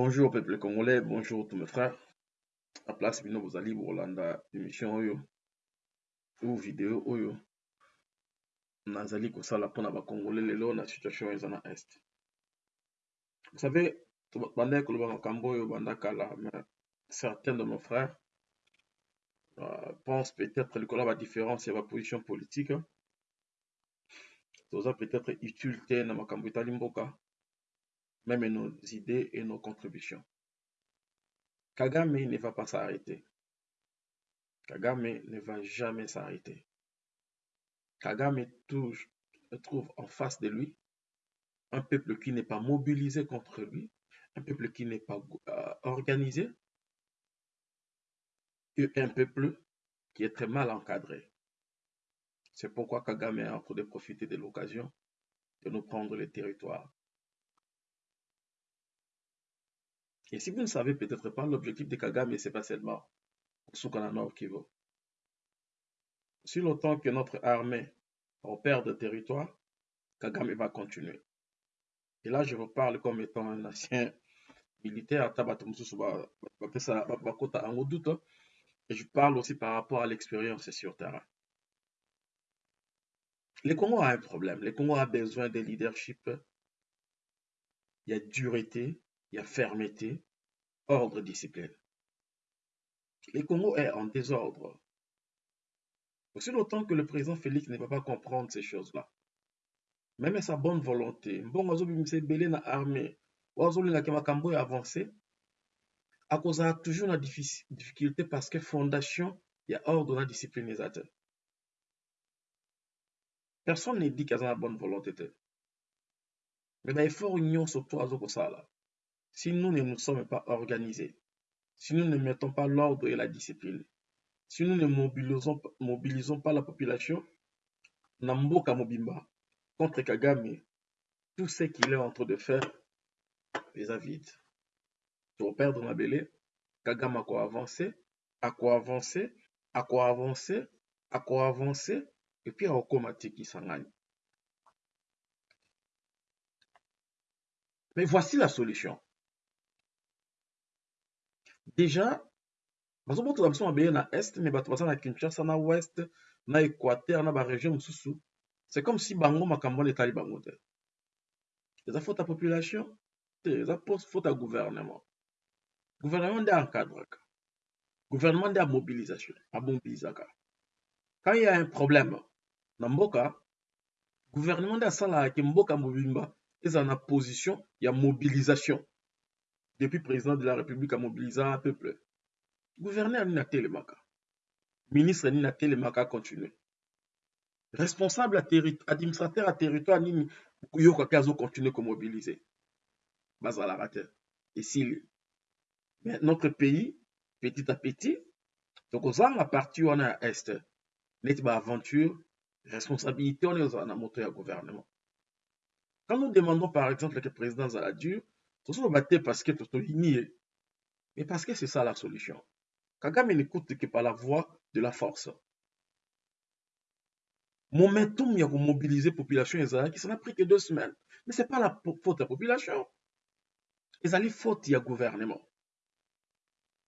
Bonjour peuple congolais, bonjour tous mes frères. À place bino bozali bolanda émission oyo ou vidéo oyo nazali kosala mpona bacongolais lelo na situation eza na est. Vous savez, bandaki koloba makambo oyo banda kala certains de nos frères euh, pensent peut-être likolo ya badifférence ya baposition politique toza peut-être utile te na makambo etali même nos idées et nos contributions. Kagame ne va pas s'arrêter. Kagame ne va jamais s'arrêter. Kagame trouve en face de lui un peuple qui n'est pas mobilisé contre lui, un peuple qui n'est pas euh, organisé, et un peuple qui est très mal encadré. C'est pourquoi Kagame a de profiter de l'occasion de nous prendre les territoires. Et si vous ne savez peut-être pas, l'objectif de Kagame, ce n'est pas seulement Soukana Nord Kivu. Si longtemps que notre armée opère de territoire, Kagame va continuer. Et là, je vous parle comme étant un ancien militaire, et je parle aussi par rapport à l'expérience sur terrain. Le Congo a un problème. Le Congo a besoin de leadership. Il y a dureté, il y a fermeté, ordre, discipline. Le Congo est en désordre. Aussi longtemps que le président Félix ne va pas comprendre ces choses-là, même sa bonne volonté, bon azobimisa ebele na armée oyo azolingaka makambo oyo avance akozala toujours na difficulté parce que fondation ya ordre na discipline eza te personne ne dit que aza na bonne volonté mais baeffort nyonso to azokosala si nous ne nous sommes pas organisés, si nous ne mettons pas l'ordre et la discipline, si nous ne mobilisons, pas la population, Namboka Mobimba contre Kagame, tout ce qu'il est en train de faire les vite. Pour perdre Kagame a quoi avancer, à quoi avancer, à quoi avancer, à quoi avancer, et puis à automatique qui s'en Mais voici la solution. Déjà, bazobotela biso mabele na este me bato baza na kinshasa na west na équateur na baregion mosusu. C'est comme si bango makambo wana etali bango te. Eza faute ya population te eza faute ya gouvernement. Gouvernement nde encadraka. Gouvernement nde amobilisation amobilisaka quand il y a un problème na mboka gouvernement nde asalaka ke mboka mobimba ezala na position ya mobilisation depuis président de la République a mobilisé un peuple. Gouverneur Nina Telemaka. Ministre Nina Telemaka a continué. Responsable administrateur à territoire Nini Yoka Kazo continue à mobiliser. Bazala Rate. Et si mais notre pays, petit à petit, donc aux a parti on a est, n'est pas aventure, responsabilité on est en moto à gouvernement. Quand nous demandons par exemple que le président Zaladur tozoloba te parce que parce que c'est ça la solution. Kagame n'écoute que par la voix de la force. Momentum ya komobiliser population ezalaki ça n'a pris que deux semaines. Mais c'est pas la faute ya population. Ezali faute ya gouvernement.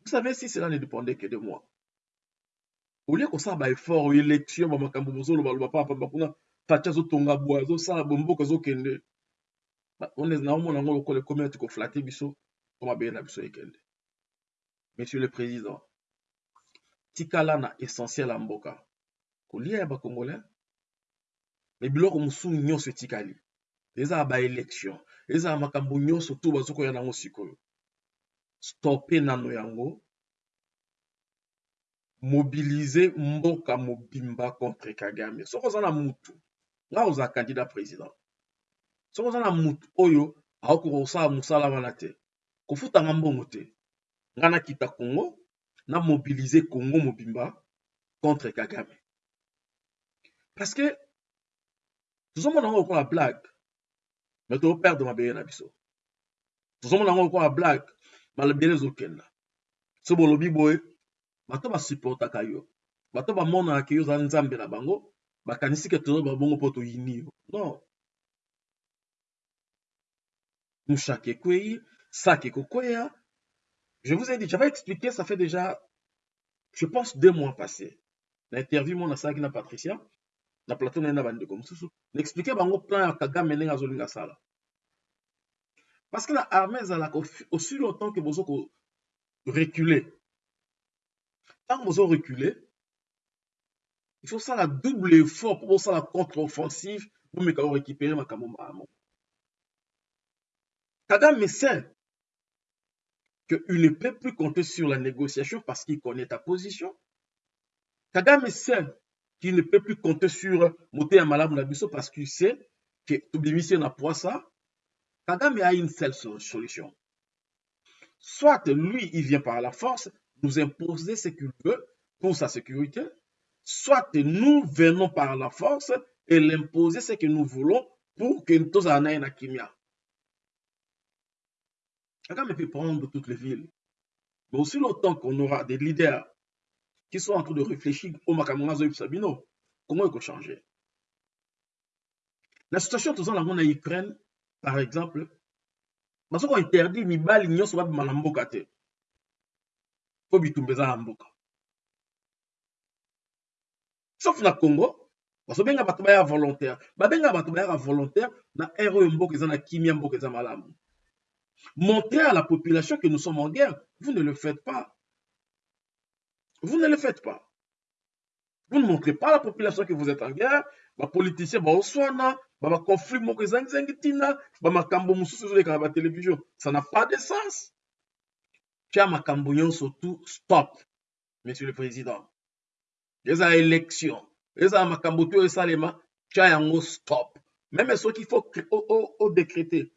Vous savez si cela ne dépendait que de moi azosala bomboka ezokende naomona yango lokola ekomi ati koflate biso po mabele na biso ekende monsieur le président tikala na essentiel ya mboka. Kolia ya bacongolais me biloko mosusu nyonso etikali eza ya baélection mboka mobimba contre kagame. Soki oza na mutu. Nga ozala candidat président soki oza na motu oyo aokoka kosala mosala wana te kofutanga mbongo te. Ngai nakita congo na mobilize congo mobimba contre kagame. Parce que tozomona yango lokola blague me toperdre mabele na biso. Tozomona yango lokola blague malobele ezokenda. So bolobi boye bato basupportaka yo. Bato bamonaka yo ozala nzambe na bango bakanisi ke tozoba bongo mpo toyini yo. Non mushake ekwei ça qui est Je vous ai dit, j'avais expliqué, ça fait déjà, je pense, deux mois passés. L'interview, mon asaki na Patricia, na plateau na bande comme susu, n'expliquer bango plan ya Kagame ndenge azolinga sala. Parce que la armée aussi longtemps que bozo ko reculer. Tant que bozo reculer, il faut ça la double effort pour ça la contre-offensive pour me récupérer ma makambo Kagame sait qu'il ne peut plus compter sur la négociation parce qu'il connaît ta position. Kagame sait qu'il ne peut plus compter sur Moté Nabiso parce qu'il sait que Tubimisi n'a pas ça. Kagame a une seule solution. Soit lui, il vient par la force nous imposer ce qu'il veut pour sa sécurité, soit nous venons par la force et l'imposer ce que nous voulons pour que nous ayons une kimia. Kagame peut prendre toutes les villes. Mais aussi longtemps qu'on aura des leaders qui sont en train de réfléchir au Makamangazo Sabino, comment il peut changer? La situation tout ça, en Ukraine, par exemple, parce qu'on interdit mibali nyonso babima na mboka te po bitumba eza na mboka. Sauf na congo bazobenga bato baya volontaire babenga bato bayaka volontaire na ere oyo mboka eza na kimia mboka eza malamu Montrez à la population que nous sommes en guerre. Vous ne le faites pas. Vous ne le faites pas. Vous ne montrez pas à la population que vous êtes en guerre. Les politiciens, bah, bah, conflit, bah, télévision. Ça n'a pas de sens. surtout, stop, monsieur le président. Les élections, les makambo et salema, stop. Même ceux qu'il faut décréter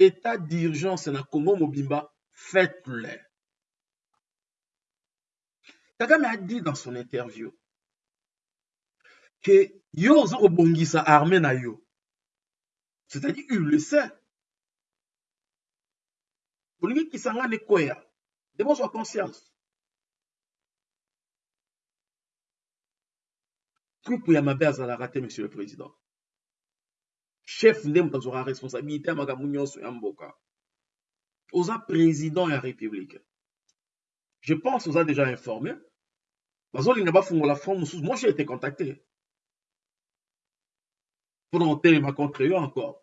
état d'urgence na Congo Mobimba, faites-le. Kagame a dit dans son interview que yo kobongisa armée na yo. C'est-à-dire, il le sait. olingi kisanga ne koya zwa conscience trupu ya mabe azalaka te monsieur le président chef nde moto azwaka responsabilité ya makambo nyonso ya mboka. Oza président ya république. Je pense oza déjà informé bazolinga bafungola fond mosusu moi j'ai été contacté. Mpona kotelema contre yo encore.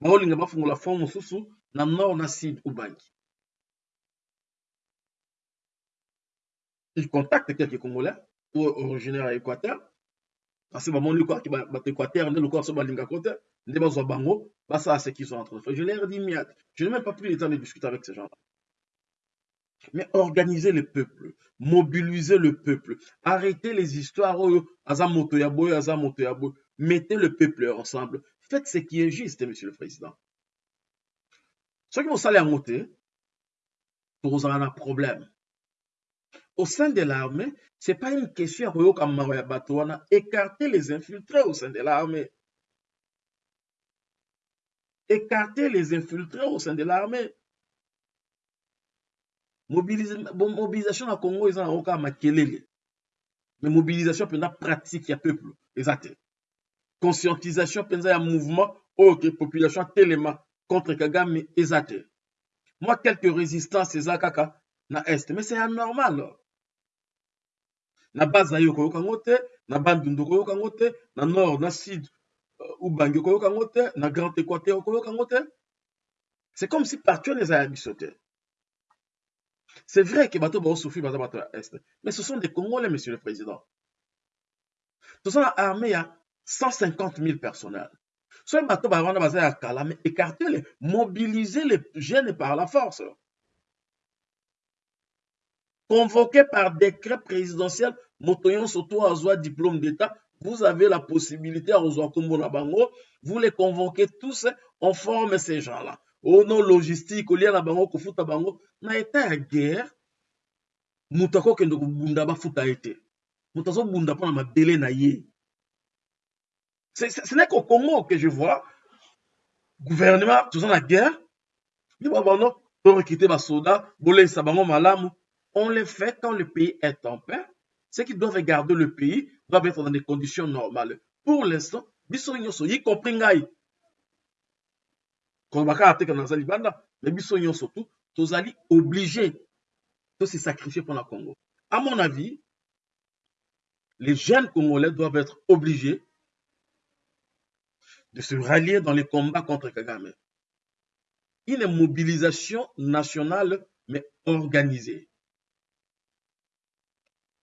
Bazolinga bafungola fond mosusu na nord na sud ubangi il contacte quelques congolais originaire ya équateur parce bamoni kwaki bato équateur nde lokola so balingako te nde bazwa bango. Basala ce qu'ils ont entre je leur dis miat je n'ai même pas pris le temps de discuter avec ces gens-là. Mais organiser le peuple mobiliser le peuple arrêter les histoires boye mettez le peuple ensemble. Faites ce qui est juste monsieur le président. Soki bosala yango te tokozala na problème au sein de l'armée, ce n'est pas une question écarter les infiltrés au sein de l'armée. Écarter les infiltrés au sein de l'armée. mobilisation na congo eza nango kaka makelele. Mais mobilisation mpenza pratique ya peuple. Eza te conscientisation mpenza ya mouvement. Oyo ke population atelema contre kagame te moi quelque résistance eza kaka na est mais c'est anormal na base na na na nord na te c'est comme si partout wana eza ya biso te c'est vrai ke bato baosouffrir baza bato est. Mais ce sont des congolais monsieur le président. Toza na armée ya 150 000 personnels. Soki bato ba wana baza ya kala mais les les jeunes par la force convoqué par décret présidentiel moto nyonso to azwa diplôme d'état. Vous avez la possibilité ya kozwa nkombo na bango vous les convoquez tous on forme ces gens là au nom logistique kolia na bango kofuta bango na etat ya guerre. Moto akokende kobunda bafuta ye te moto azobunda mpona mabele na ye. Ce n'est qu'au congo que je vois gouvernement toza na guerre. Liba bano torekite basoda bolekisa bango malamu on le fait quand le pays est en paix ceux qui doivent garder le pays doivent être dans des conditions normales. Pour l'instant, biso nyonso, y compris ngai. obligé se sacrifier pour la congo à mon avis les jeunes congolais doivent être obligés de se rallier dans les combats contre kagame une mobilisation nationale mais organisée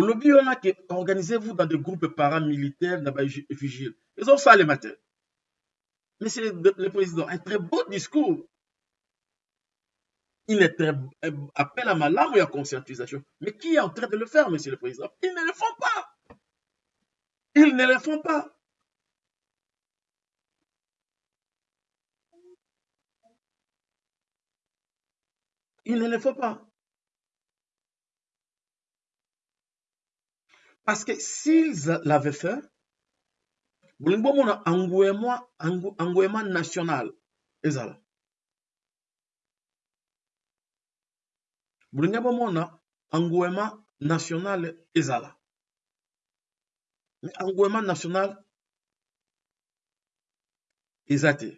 olobi wana ke organisez-vous dans des groupes paramilitaires na bavigile ezosala matin Monsieur le Président, un très beau discours. Il est très appel à ma larme et à conscientisation. Mais qui est en train de le faire, Monsieur le Président? Ils ne le font pas. Ils ne le font pas. Ils ne le font pas. Parce que s'ils l'avaient fait, bolingi bomona engouement engouement national. Ezala. Bolingi bomona engouement national ezala. Mais engouement national eza te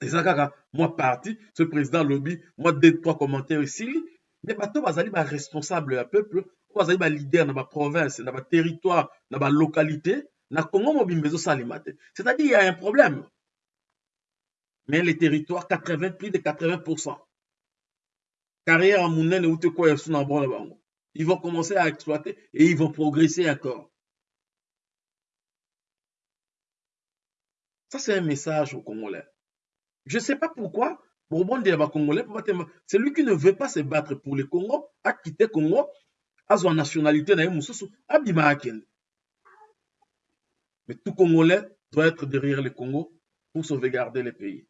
eza kaka mwa parti ce président lobi mwa deux trois commentaires esili mais bato bazali baresponsable ya peuple bazali balider na baprovince na baterritoire na balocalité na congo mobimba ezosalema te c'est-à-dire il y a un problème. Mais les territoires 80 plus de 80% carrière ya monene ute ils vont commencer à exploiter et ils vont progresser encore. Ça c'est un message aux congolais. Je sais pas pourquoi bobondela bacongolais celui qui ne veut pas se battre pour le congo akite congo azwa nationalité na ye mosusu abima akende. Mais tout congolais doit être derrière le congo pour sauvegarder le pays